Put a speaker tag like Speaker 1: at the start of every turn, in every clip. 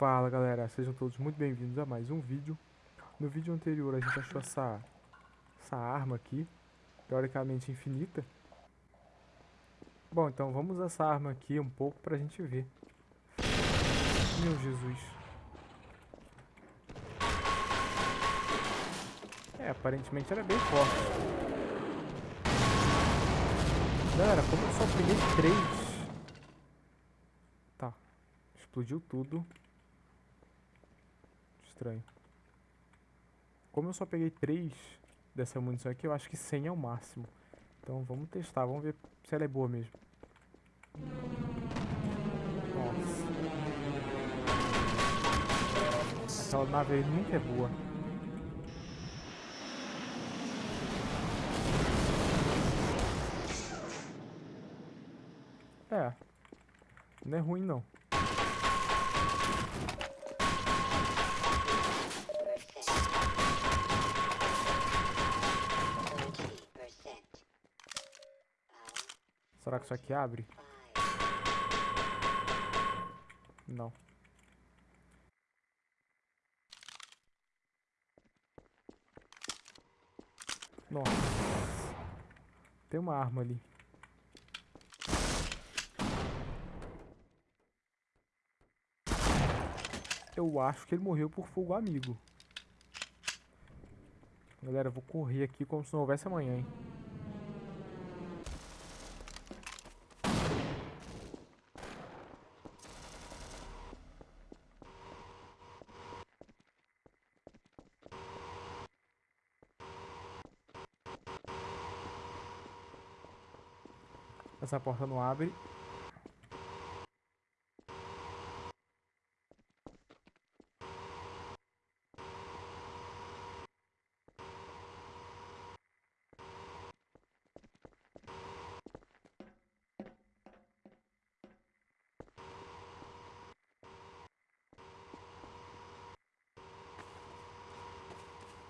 Speaker 1: Fala galera, sejam todos muito bem-vindos a mais um vídeo. No vídeo anterior a gente achou essa, essa arma aqui, teoricamente infinita. Bom, então vamos usar essa arma aqui um pouco pra gente ver. Meu Jesus. É, aparentemente ela é bem forte. Galera, como eu só peguei três... Tá, explodiu tudo estranho. Como eu só peguei 3 dessa munição aqui, eu acho que 100 é o máximo. Então vamos testar, vamos ver se ela é boa mesmo. Nossa. Aquela nave aí nunca é boa. É. Não é ruim não. Será que isso aqui abre? Não. Nossa. Tem uma arma ali. Eu acho que ele morreu por fogo amigo. Galera, eu vou correr aqui como se não houvesse amanhã, hein. Essa porta não abre.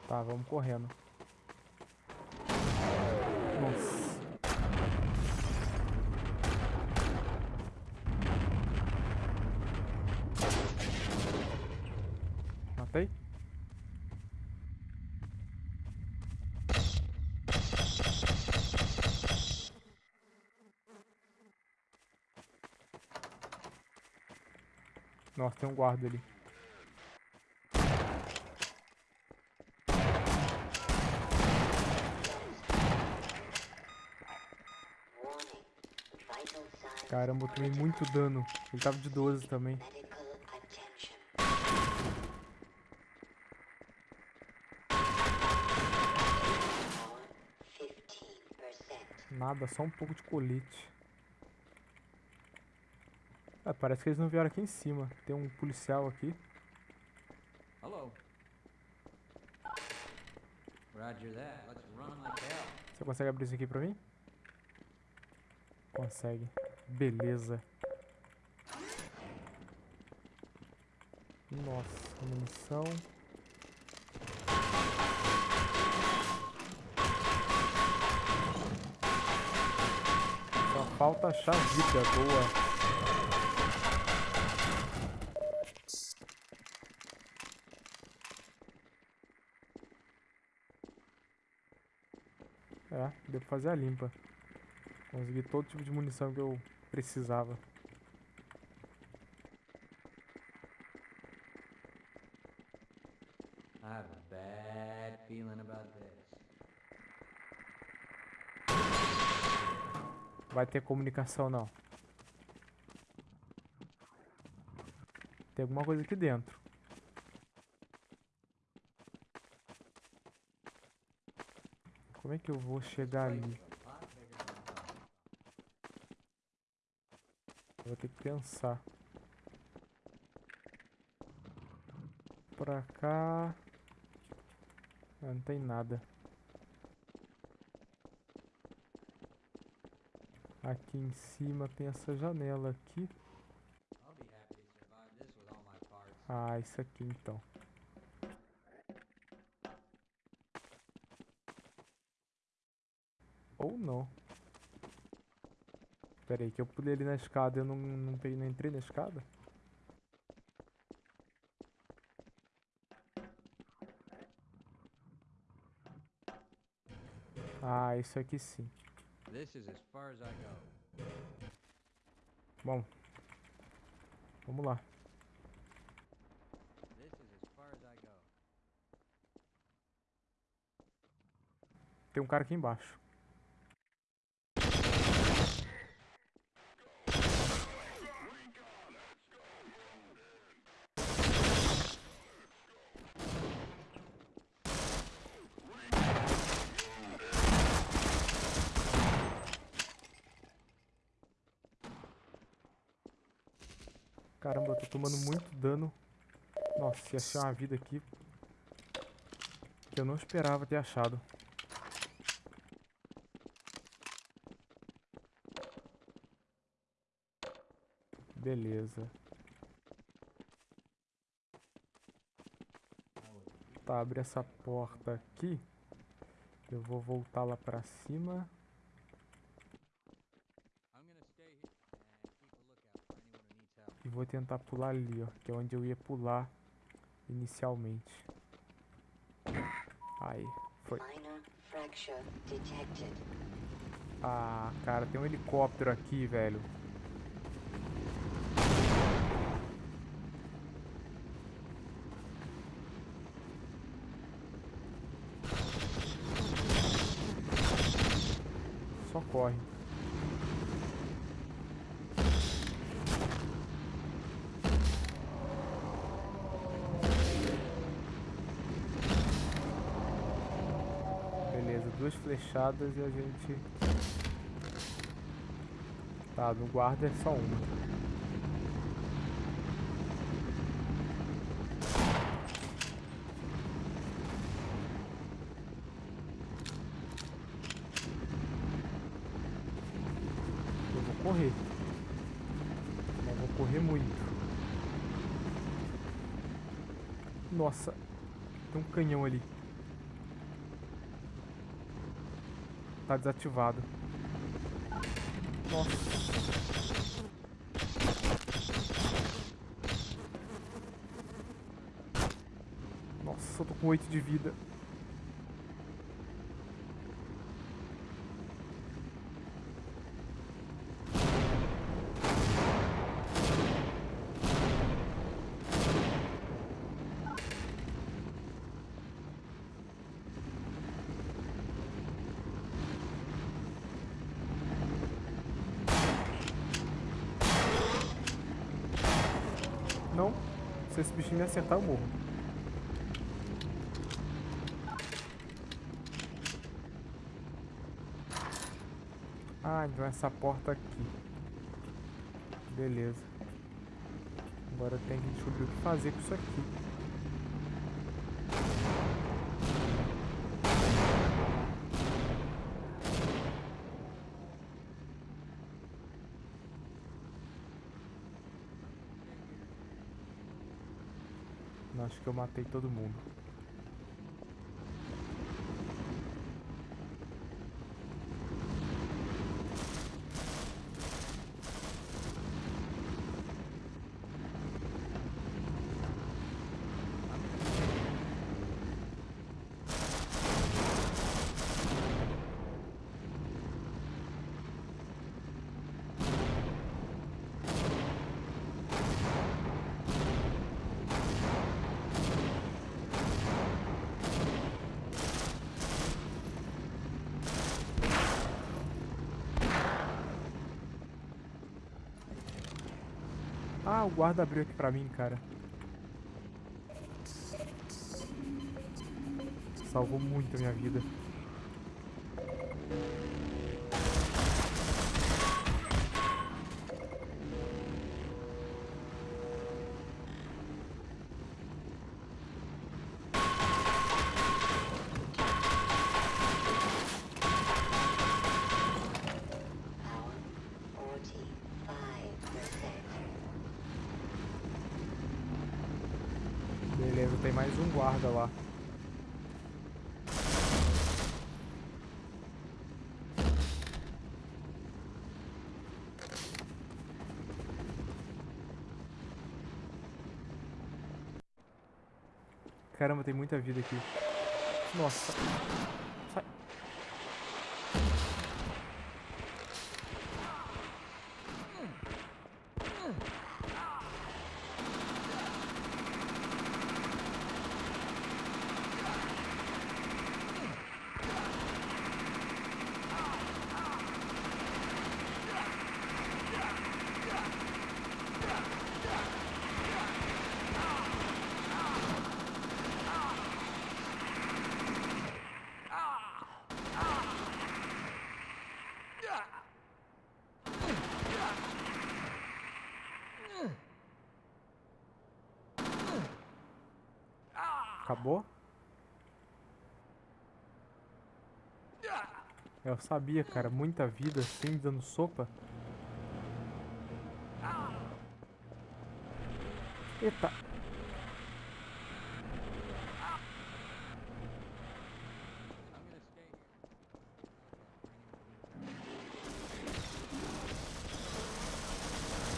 Speaker 1: Tá, vamos correndo. Nossa. Matei? Nossa, tem um guarda ali. Caramba, eu tomei muito dano. Ele tava de 12 também. Nada, só um pouco de colete. Ah, parece que eles não vieram aqui em cima. Tem um policial aqui.
Speaker 2: Hello. Roger that. Let's run like hell.
Speaker 1: Você consegue abrir isso aqui pra mim? Consegue. Beleza. Nossa, munição. Só falta achar vida boa. É, deu pra fazer a limpa. Consegui todo tipo de munição que eu precisava.
Speaker 2: I have a bad feeling about this.
Speaker 1: Vai ter comunicação não. Tem alguma coisa aqui dentro. Como é que eu vou chegar ali? Vou ter que pensar. Pra cá... Ah, não tem nada. Aqui em cima tem essa janela aqui. Ah, isso aqui então. Ou não. Pera aí, que eu pulei ali na escada e eu não, não, não entrei na escada? Ah, isso aqui sim. Bom. Vamos lá. Tem um cara aqui embaixo. Ia achar uma vida aqui. Que eu não esperava ter achado. Beleza. Tá, abre essa porta aqui. Eu vou voltar lá pra cima.
Speaker 2: A.
Speaker 1: E vou tentar pular ali, ó. Que é onde eu ia pular inicialmente. Aí, foi. Ah, cara, tem um helicóptero aqui, velho. Só corre. Beleza, duas flechadas e a gente Tá, no guarda é só uma. Eu vou correr. Mas vou correr muito. Nossa, tem um canhão ali. Tá desativado. Nossa. Nossa, eu tô com 8 de vida. Não. Se esse bichinho me acertar, eu morro. Ah, então essa porta aqui. Beleza. Agora tem que descobrir o que fazer com isso aqui. Acho que eu matei todo mundo. Ah, o guarda abriu aqui pra mim, cara. Salvou muito a minha vida. Tem mais um guarda lá. Caramba, tem muita vida aqui. Nossa. Acabou? Eu sabia, cara. Muita vida assim, dando sopa. Eita.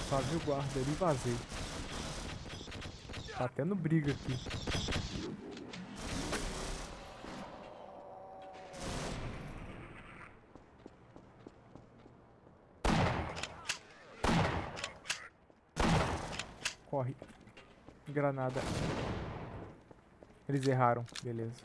Speaker 1: Só vi o guarda ali e vazei. Tá tendo briga aqui. Corre. Granada. Eles erraram. Beleza.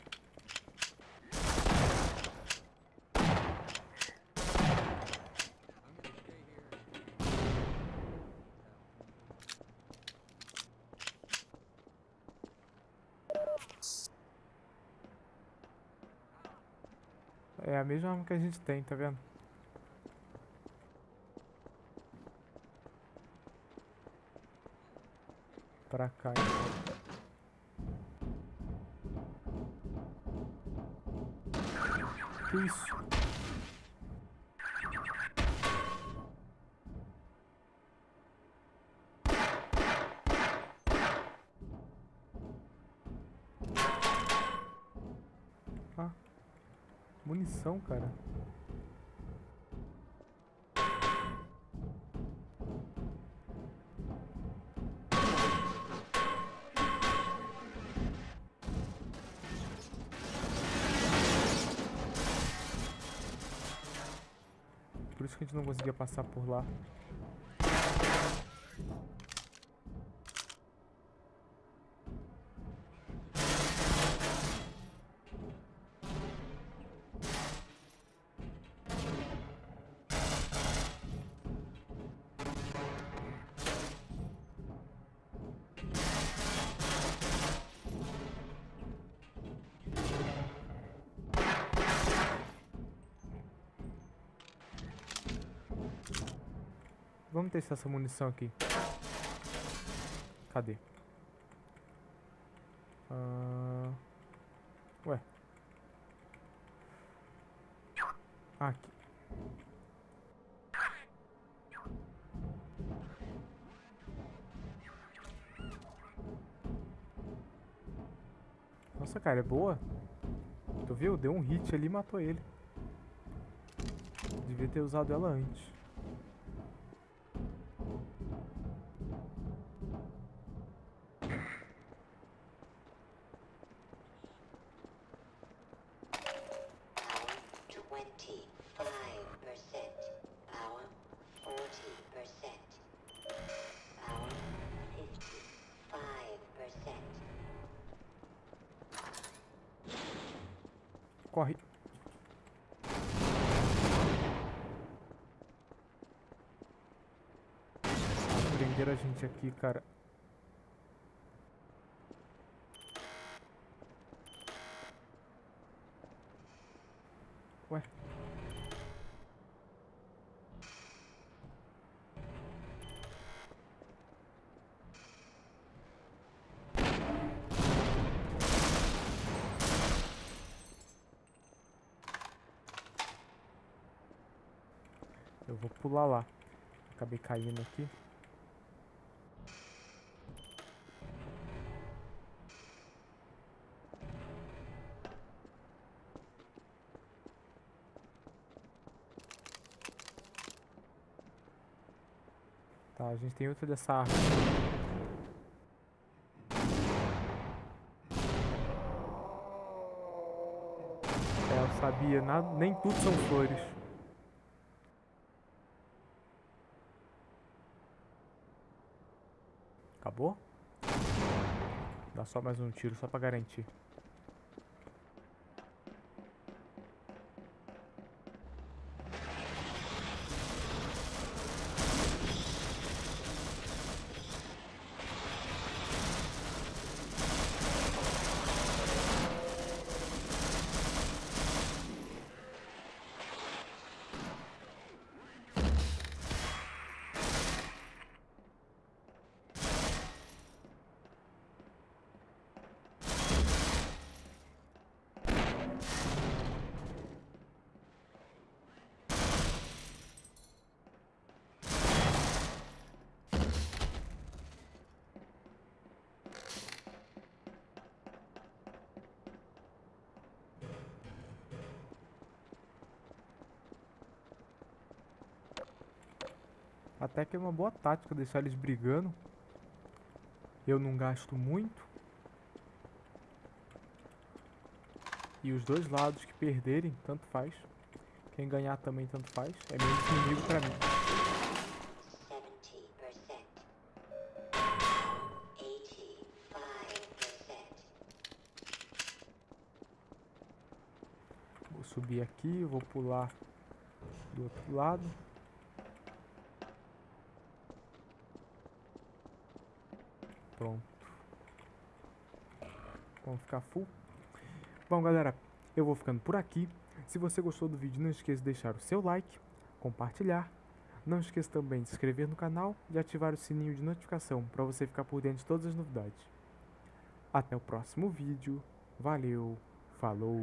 Speaker 1: É a mesma arma que a gente tem, tá vendo? Pra cá. Que isso? Ah, munição, cara. Não conseguia passar por lá. Vamos testar essa munição aqui. Cadê? Ah, Ué. Aqui. Nossa, cara, é boa. Tu viu? Deu um hit ali e matou ele. Devia ter usado ela antes. Corre. Prenderam a gente aqui, cara. Ué. Eu vou pular lá. Acabei caindo aqui. Tá, a gente tem outra dessa arma. É, eu sabia, nada, nem tudo são flores. Acabou? Dá só mais um tiro, só pra garantir. Até que é uma boa tática deixar eles brigando. Eu não gasto muito. E os dois lados que perderem, tanto faz. Quem ganhar também tanto faz. É menos inimigo pra mim.
Speaker 3: 70%. 85%.
Speaker 1: Vou subir aqui, vou pular do outro lado. Pronto. Vamos ficar full. Bom, galera, eu vou ficando por aqui. Se você gostou do vídeo, não esqueça de deixar o seu like, compartilhar. Não esqueça também de se inscrever no canal e ativar o sininho de notificação para você ficar por dentro de todas as novidades. Até o próximo vídeo. Valeu, falou!